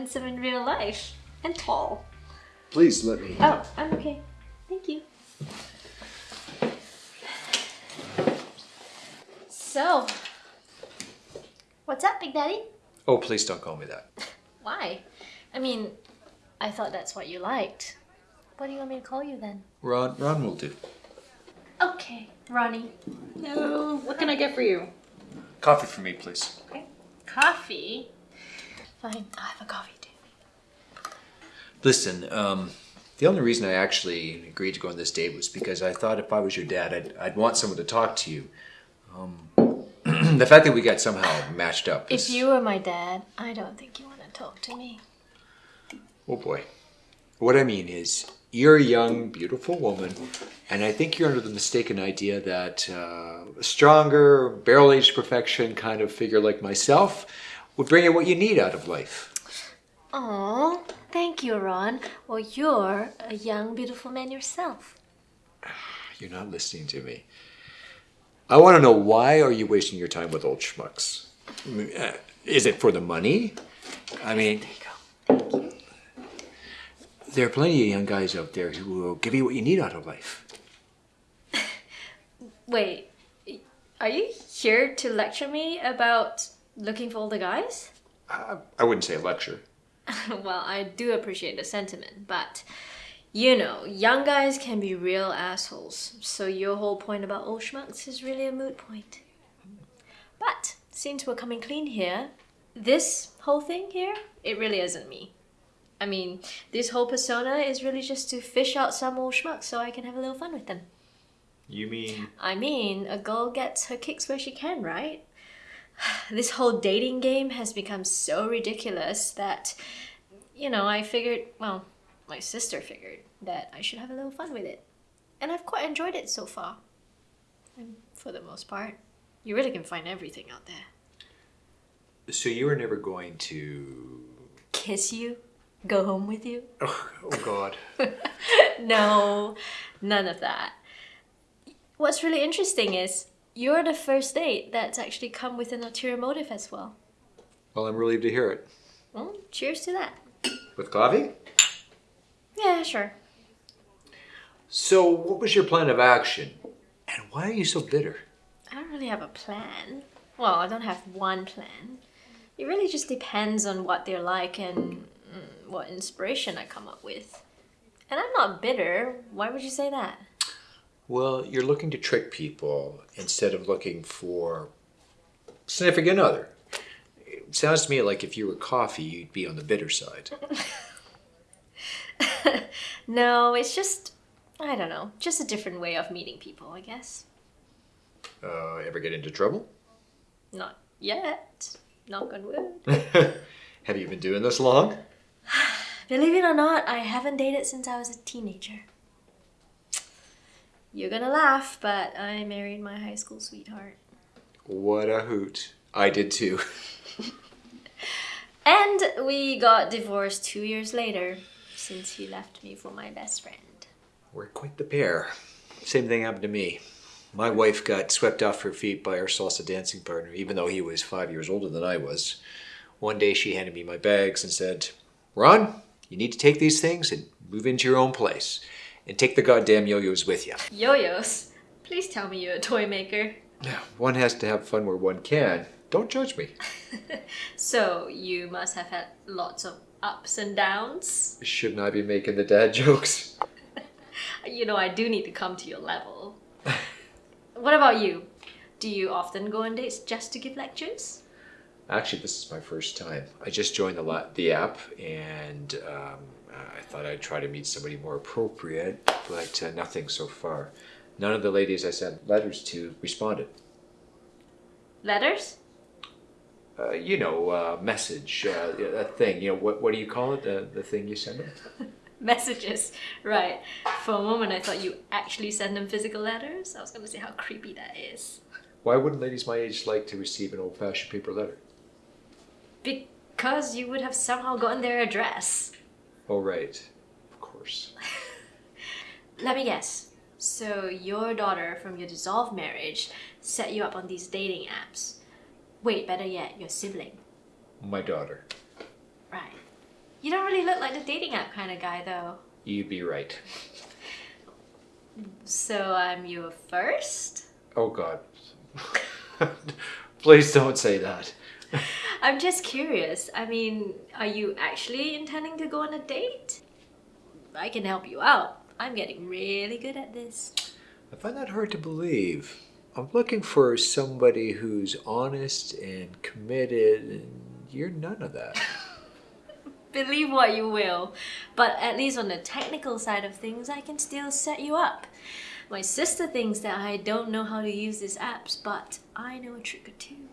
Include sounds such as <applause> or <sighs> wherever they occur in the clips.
handsome in real life. And tall. Please let me. Oh, I'm okay. Thank you. So, what's up, Big Daddy? Oh, please don't call me that. <laughs> Why? I mean, I thought that's what you liked. What do you want me to call you then? Ron, Ron will do. Okay, Ronnie. Hello, what can I get for you? Coffee for me, please. Okay. Coffee? Fine, I'll have a coffee too. Listen, um, the only reason I actually agreed to go on this date was because I thought if I was your dad, I'd, I'd want someone to talk to you. Um, <clears throat> the fact that we got somehow matched up is... If you were my dad, I don't think you want to talk to me. Oh boy. What I mean is, you're a young, beautiful woman, and I think you're under the mistaken idea that uh, a stronger, barrel-aged perfection kind of figure like myself would bring you what you need out of life. Oh, thank you, Ron. Well, you're a young, beautiful man yourself. <sighs> You're not listening to me. I want to know why are you wasting your time with old schmucks? Uh, Is it for the money? I mean, there are plenty of young guys out there who will give you what you need out of life. <laughs> Wait, are you here to lecture me about looking for older guys? I, I wouldn't say a lecture. <laughs> well, I do appreciate the sentiment, but you know, young guys can be real assholes. So your whole point about old schmucks is really a moot point. But since we're coming clean here, this whole thing here, it really isn't me. I mean, this whole persona is really just to fish out some old schmucks so I can have a little fun with them. You mean? I mean, a girl gets her kicks where she can, right? <sighs> This whole dating game has become so ridiculous that, you know, I figured, well, my sister figured that I should have a little fun with it. And I've quite enjoyed it so far. And for the most part, you really can find everything out there. So you were never going to? Kiss you? Go home with you? <laughs> Oh, oh God. <laughs> no, none of that. What's really interesting is you're the first date that's actually come with an ulterior motive as well. well, I'm relieved to hear it. Well, cheers to that. With coffee? Yeah, sure. So, what was your plan of action, and why are you so bitter? I don't really have a plan. Well, I don't have one plan. It really just depends on what they're like and mm, what inspiration I come up with. And I'm not bitter. Why would you say that? Well, you're looking to trick people instead of looking for significant other. It sounds to me like if you were coffee, you'd be on the bitter side. <laughs> no, it's just, I don't know, just a different way of meeting people, I guess. Uh, ever get into trouble? Not yet. Knock on wood. <laughs> <laughs> Have you been doing this long? <sighs> Believe it or not, I haven't dated since I was a teenager. You're gonna laugh, but I married my high school sweetheart. What a hoot. I did too. <laughs> And we got divorced two years later since he left me for my best friend. We're quite the pair. Same thing happened to me. My wife got swept off her feet by our salsa dancing partner, even though he was five years older than I was. One day she handed me my bags and said, Ron, you need to take these things and move into your own place. And take the goddamn yo-yos with you. Yo-yos? Please tell me you're a toy maker. One has to have fun where one can. Don't judge me. <laughs> So you must have had lots of ups and downs. Shouldn't I be making the dad <laughs> jokes? <laughs> You know, I do need to come to your level. what about you? Do you often go on dates just to give lectures? Actually, this is my first time. I just joined the, la- the app and um, I thought I'd try to meet somebody more appropriate, but uh, nothing so far. None of the ladies I sent letters to responded. Letters? Uh, you know, uh, message, uh, a thing. You know, what, what do you call it? The, the thing you send them? <laughs> Messages. Right. For a moment, I thought you actually send them physical letters. I was going to say how creepy that is. Why wouldn't ladies my age like to receive an old fashioned paper letter? Because you would have somehow gotten their address. Oh, right. Of course. <laughs> Let me guess. So your daughter from your dissolved marriage set you up on these dating apps. Wait, better yet, your sibling. My daughter. Right. You don't really look like the dating app kind of guy, though. You'd be right. So I'm your first? Oh God. <laughs> Please don't say that. <laughs> I'm just curious. I mean, are you actually intending to go on a date? I can help you out. I'm getting really good at this. I find that hard to believe. I'm looking for somebody who's honest and committed, and you're none of that. <laughs> Believe what you will, but at least on the technical side of things, I can still set you up. My sister thinks that I don't know how to use these apps, but I know a trick or two.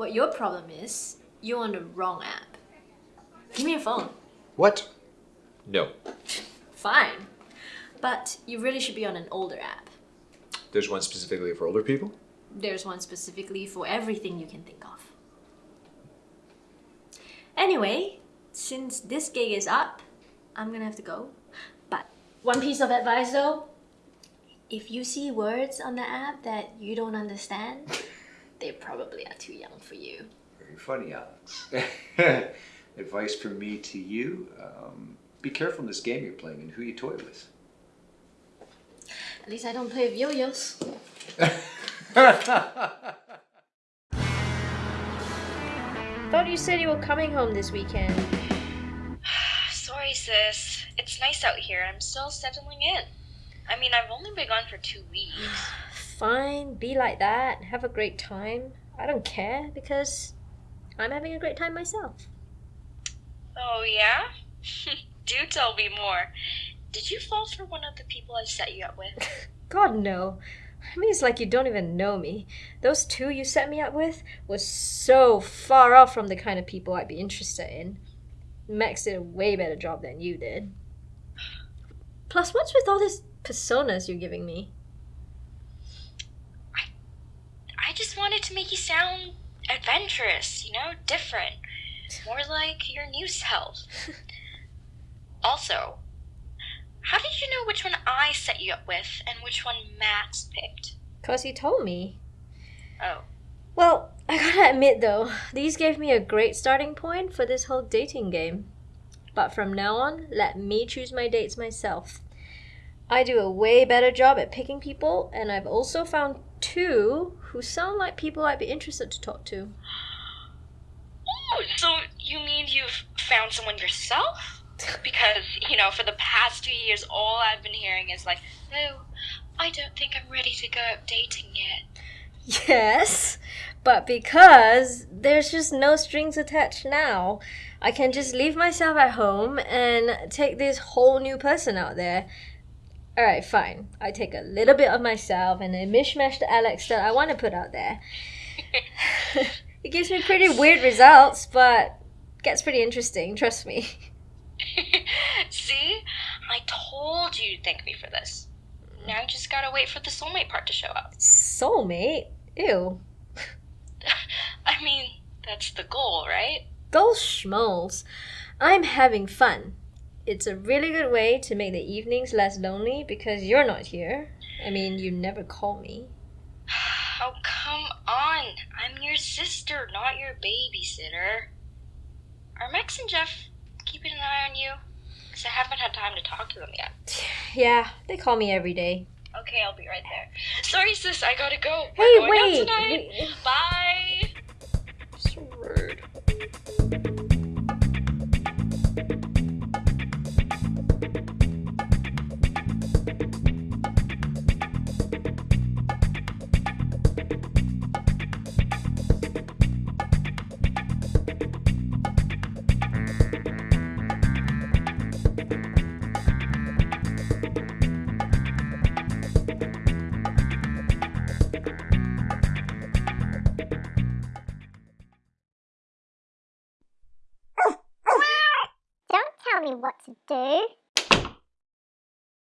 What your problem is, you're on the wrong app. Give me your phone. What? No. Fine. But you really should be on an older app. There's one specifically for older people? There's one specifically for everything you can think of. Anyway, since this gig is up, I'm gonna have to go. But one piece of advice though if you see words on the app that you don't understand, they probably are too young for you. Very funny, Alex. <laughs> Advice from me to you um, be careful in this game you're playing and who you toy with. At least I don't play with yo yos. <laughs> Thought you said you were coming home this weekend. <sighs> Sorry, sis. It's nice out here. I'm still settling in. I mean, I've only been gone for two weeks. <sighs> <sighs> Fine, be like that. Have a great time. I don't care because I'm having a great time myself. Oh, yeah? <laughs> Do tell me more. Did you fall for one of the people I set you up with? <laughs> God, no. I mean, it's like you don't even know me. Those two you set me up with was so far off from the kind of people I'd be interested in. Max did a way better job than you did. Plus, what's with all these personas you're giving me? I just wanted to make you sound adventurous, you know, different. More like your new self. <laughs> also, how did you know which one I set you up with and which one Max picked? Because he told me. Oh. Well, I gotta admit though, these gave me a great starting point for this whole dating game. But from now on, let me choose my dates myself. I do a way better job at picking people, and I've also found two who sound like people I'd be interested to talk to. Oh, so you mean you've found someone yourself? Because, you know, for the past two years, all I've been hearing is like, no, I don't think I'm ready to go out dating yet. Yes, but because there's just no strings attached now, I can just leave myself at home and take this whole new person out there. Alright, fine. I take a little bit of myself and a mishmash the Alex that I want to put out there. <laughs> it gives me pretty weird results, but gets pretty interesting, trust me. <laughs> See? I told you to thank me for this. Now you just gotta wait for the soulmate part to show up. Soulmate? Ew. <laughs> I mean, that's the goal, right? Goals schmoles. I'm having fun. It's a really good way to make the evenings less lonely because you're not here. I mean, you never call me. <sighs> Oh, come on. I'm your sister, not your babysitter. Are Max and Jeff keeping an eye on you? Because I haven't had time to talk to them yet. <sighs> Yeah, they call me every day. Okay, I'll be right there. Sorry, sis, I gotta go. Hey, We're going wait, Out tonight. wait. Bye.